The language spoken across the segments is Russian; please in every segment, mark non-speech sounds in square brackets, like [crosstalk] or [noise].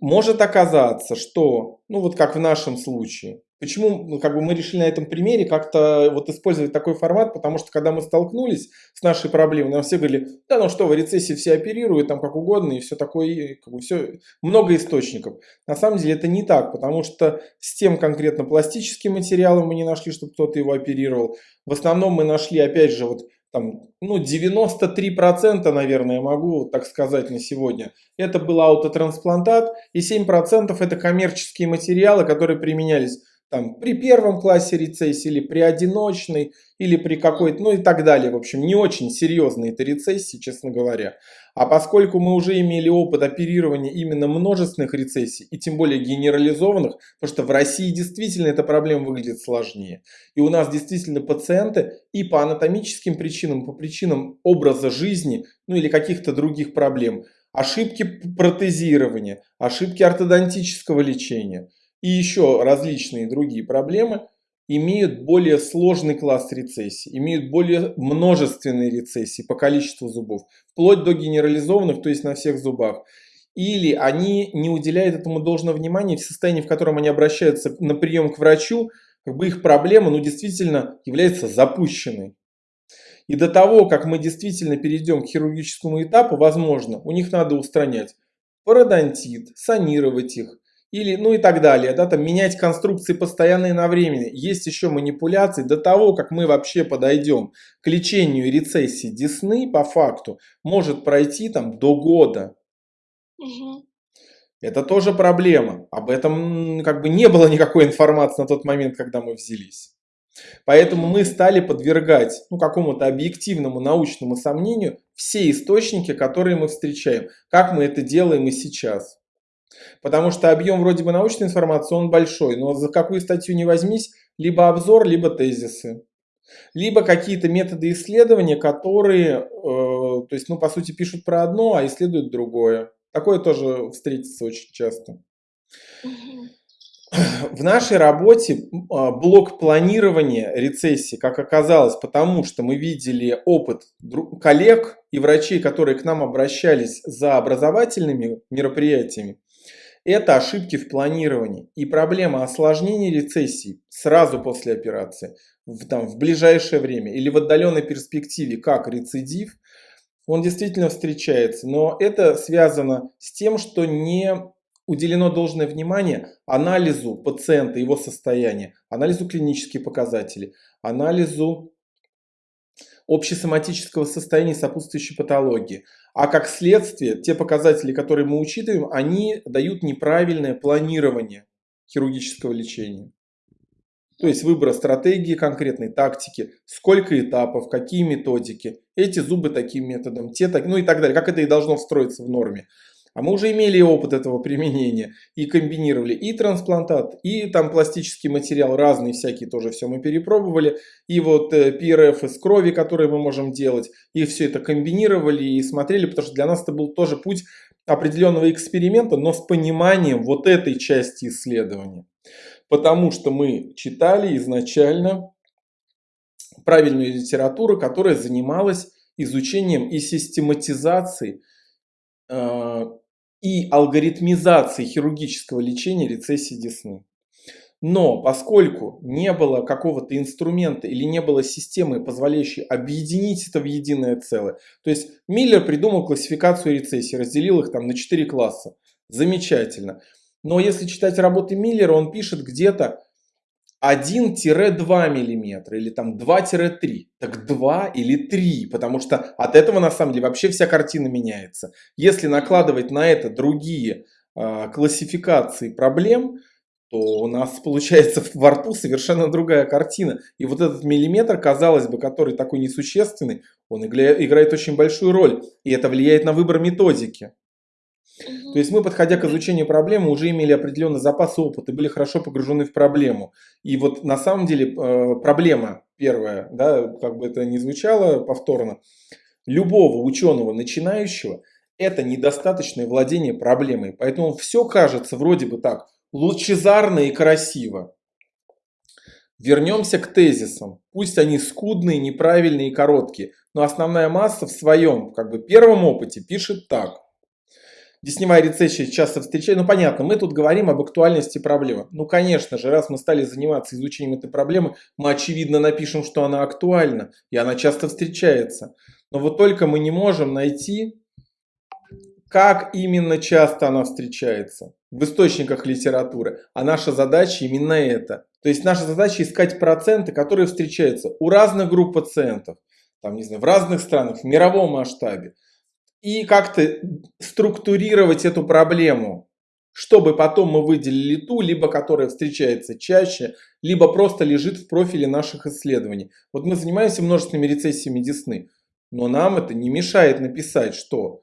может оказаться, что, ну вот как в нашем случае, почему ну, как бы мы решили на этом примере как-то вот использовать такой формат, потому что когда мы столкнулись с нашей проблемой, нам все говорили, да ну что, в рецессии все оперируют, там как угодно и все такое, как бы все, много источников. На самом деле это не так, потому что с тем конкретно пластическим материалом мы не нашли, чтобы кто-то его оперировал. В основном мы нашли, опять же, вот там, ну, 93%, наверное, могу так сказать на сегодня, это был аутотрансплантат, и 7% это коммерческие материалы, которые применялись там, при первом классе рецессии, или при одиночной, или при какой-то, ну и так далее. В общем, не очень серьезные это рецессии, честно говоря. А поскольку мы уже имели опыт оперирования именно множественных рецессий, и тем более генерализованных, потому что в России действительно эта проблема выглядит сложнее. И у нас действительно пациенты и по анатомическим причинам, по причинам образа жизни, ну или каких-то других проблем, ошибки протезирования, ошибки ортодонтического лечения – и еще различные другие проблемы имеют более сложный класс рецессии, имеют более множественные рецессии по количеству зубов, вплоть до генерализованных, то есть на всех зубах. Или они не уделяют этому должного внимания в состоянии, в котором они обращаются на прием к врачу, как бы их проблема ну, действительно является запущенной. И до того, как мы действительно перейдем к хирургическому этапу, возможно, у них надо устранять пародонтит, санировать их, или, ну и так далее, да, там менять конструкции постоянно и на времени. Есть еще манипуляции до того, как мы вообще подойдем к лечению рецессии десны, по факту, может пройти там до года. Угу. Это тоже проблема. Об этом как бы не было никакой информации на тот момент, когда мы взялись. Поэтому мы стали подвергать ну, какому-то объективному научному сомнению все источники, которые мы встречаем. Как мы это делаем и сейчас. Потому что объем вроде бы научной информации, он большой, но за какую статью не возьмись, либо обзор, либо тезисы. Либо какие-то методы исследования, которые, э, то есть, ну, по сути, пишут про одно, а исследуют другое. Такое тоже встретится очень часто. В нашей работе а, блок планирования рецессии, как оказалось, потому что мы видели опыт коллег и врачей, которые к нам обращались за образовательными мероприятиями, это ошибки в планировании и проблема осложнения рецессии сразу после операции, в, там, в ближайшее время или в отдаленной перспективе, как рецидив, он действительно встречается. Но это связано с тем, что не уделено должное внимание анализу пациента, его состояния, анализу клинических показателей, анализу общесоматического состояния сопутствующей патологии. А как следствие, те показатели, которые мы учитываем, они дают неправильное планирование хирургического лечения. То есть выбор стратегии, конкретной тактики, сколько этапов, какие методики, эти зубы таким методом, те так, ну и так далее, как это и должно встроиться в норме. А мы уже имели опыт этого применения и комбинировали и трансплантат, и там пластический материал, разные всякие тоже все мы перепробовали. И вот PRF э, из крови, которые мы можем делать, и все это комбинировали и смотрели, потому что для нас это был тоже путь определенного эксперимента, но с пониманием вот этой части исследования. Потому что мы читали изначально правильную литературу, которая занималась изучением и систематизацией э, и алгоритмизации хирургического лечения рецессии десны. Но поскольку не было какого-то инструмента или не было системы, позволяющей объединить это в единое целое, то есть Миллер придумал классификацию рецессий, разделил их там на 4 класса. Замечательно. Но если читать работы Миллера, он пишет где-то 1-2 мм или там 2-3. Так 2 или 3, потому что от этого на самом деле вообще вся картина меняется. Если накладывать на это другие э, классификации проблем, то у нас получается [laughs] во рту совершенно другая картина. И вот этот миллиметр, казалось бы, который такой несущественный, он играет очень большую роль. И это влияет на выбор методики. То есть мы, подходя к изучению проблемы, уже имели определенный запас опыта, были хорошо погружены в проблему. И вот на самом деле э, проблема первая, да, как бы это ни звучало повторно, любого ученого начинающего это недостаточное владение проблемой. Поэтому все кажется вроде бы так лучезарно и красиво. Вернемся к тезисам. Пусть они скудные, неправильные и короткие, но основная масса в своем как бы, первом опыте пишет так – Десневая рецессия часто встречается. Ну, понятно, мы тут говорим об актуальности проблемы. Ну, конечно же, раз мы стали заниматься изучением этой проблемы, мы, очевидно, напишем, что она актуальна, и она часто встречается. Но вот только мы не можем найти, как именно часто она встречается в источниках литературы. А наша задача именно это. То есть наша задача искать проценты, которые встречаются у разных групп пациентов, там, не знаю, в разных странах, в мировом масштабе и как-то структурировать эту проблему, чтобы потом мы выделили ту, либо которая встречается чаще, либо просто лежит в профиле наших исследований. Вот мы занимаемся множественными рецессиями десны, но нам это не мешает написать, что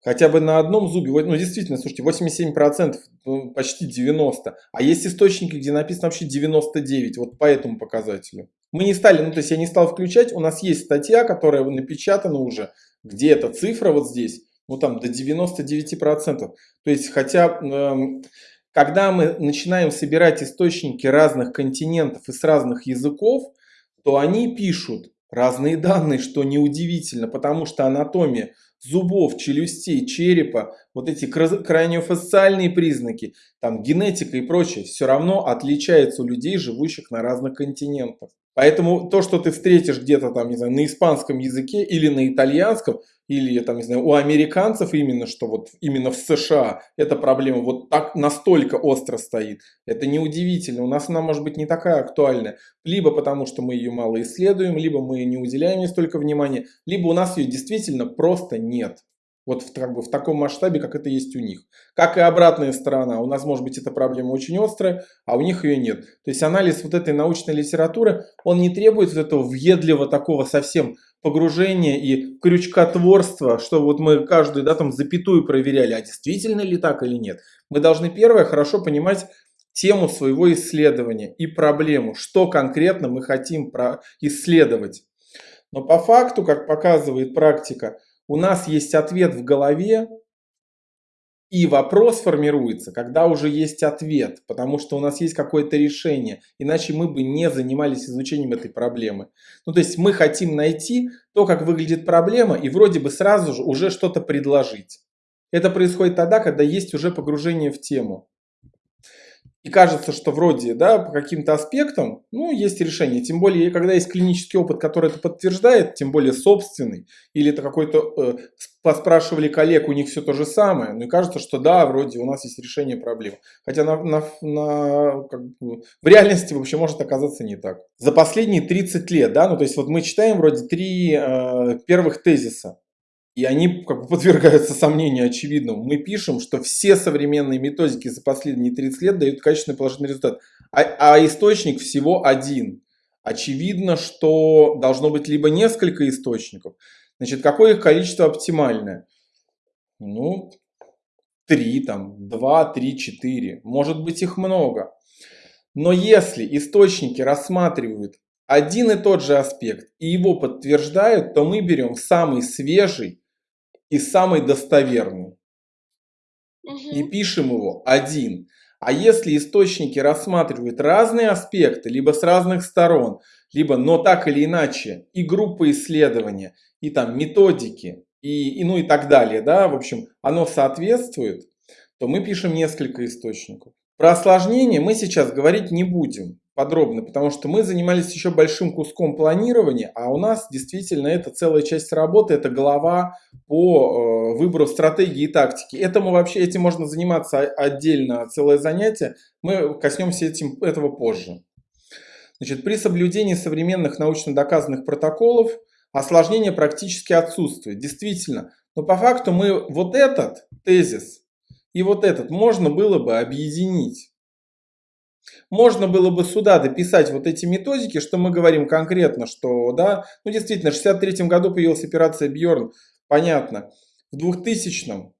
хотя бы на одном зубе, ну действительно, слушайте, 87%, ну, почти 90%, а есть источники, где написано вообще 99%, вот по этому показателю. Мы не стали, ну то есть я не стал включать, у нас есть статья, которая напечатана уже, где эта цифра вот здесь, ну там до 99%. То есть хотя, э, когда мы начинаем собирать источники разных континентов и с разных языков, то они пишут разные данные, что неудивительно, потому что анатомия зубов, челюстей, черепа, вот эти краниофасциальные признаки, там генетика и прочее, все равно отличается у людей, живущих на разных континентах. Поэтому то, что ты встретишь где-то там, не знаю, на испанском языке или на итальянском, или там, не знаю, у американцев именно, что вот именно в США эта проблема вот так настолько остро стоит. Это неудивительно. У нас она может быть не такая актуальная. Либо потому, что мы ее мало исследуем, либо мы не уделяем ей столько внимания, либо у нас ее действительно просто нет. Вот в, как бы, в таком масштабе, как это есть у них. Как и обратная сторона. У нас может быть эта проблема очень острая, а у них ее нет. То есть анализ вот этой научной литературы, он не требует вот этого въедливого такого совсем погружения и крючкотворства, что вот мы каждую да, там запятую проверяли, а действительно ли так или нет. Мы должны первое хорошо понимать тему своего исследования и проблему, что конкретно мы хотим исследовать. Но по факту, как показывает практика, у нас есть ответ в голове, и вопрос формируется, когда уже есть ответ, потому что у нас есть какое-то решение, иначе мы бы не занимались изучением этой проблемы. Ну, то есть мы хотим найти то, как выглядит проблема, и вроде бы сразу же уже что-то предложить. Это происходит тогда, когда есть уже погружение в тему. И кажется, что вроде, да, по каким-то аспектам, ну, есть решение. Тем более, когда есть клинический опыт, который это подтверждает, тем более собственный, или это какой-то, э, поспрашивали коллег, у них все то же самое, ну и кажется, что да, вроде у нас есть решение проблемы. Хотя на, на, на, как бы, в реальности вообще может оказаться не так. За последние 30 лет, да, ну то есть вот мы читаем вроде три э, первых тезиса. И они как бы подвергаются сомнению очевидному. Мы пишем, что все современные методики за последние 30 лет дают качественный положительный результат. А, а источник всего один. Очевидно, что должно быть либо несколько источников. Значит, какое их количество оптимальное? Ну, три, там, два, три, четыре. Может быть их много. Но если источники рассматривают один и тот же аспект и его подтверждают, то мы берем самый свежий и самый достоверный. Угу. И пишем его один. А если источники рассматривают разные аспекты, либо с разных сторон, либо, но так или иначе, и группы исследования, и там методики, и, и ну и так далее, да, в общем, оно соответствует, то мы пишем несколько источников. Про осложнения мы сейчас говорить не будем подробно, потому что мы занимались еще большим куском планирования, а у нас действительно это целая часть работы, это глава по э, выбору стратегии и тактики. Этому вообще, этим можно заниматься отдельно, целое занятие, мы коснемся этим, этого позже. Значит, при соблюдении современных научно доказанных протоколов осложнения практически отсутствуют, действительно. Но по факту мы вот этот тезис и вот этот можно было бы объединить. Можно было бы сюда дописать вот эти методики, что мы говорим конкретно, что, да, ну действительно, в 63 году появилась операция Бьорн, понятно. В 2000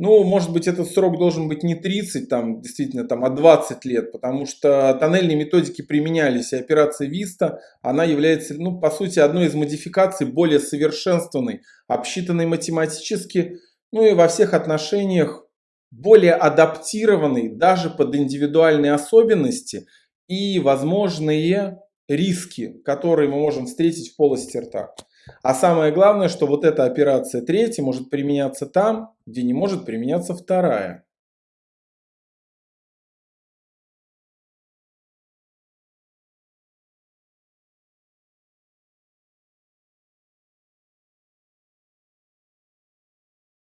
ну, может быть, этот срок должен быть не 30, там, действительно, там, а 20 лет, потому что тоннельные методики применялись, и операция Виста, она является, ну, по сути, одной из модификаций более совершенствованной, обсчитанной математически, ну и во всех отношениях более адаптированный даже под индивидуальные особенности и возможные риски, которые мы можем встретить в полости рта. А самое главное, что вот эта операция третья может применяться там, где не может применяться вторая.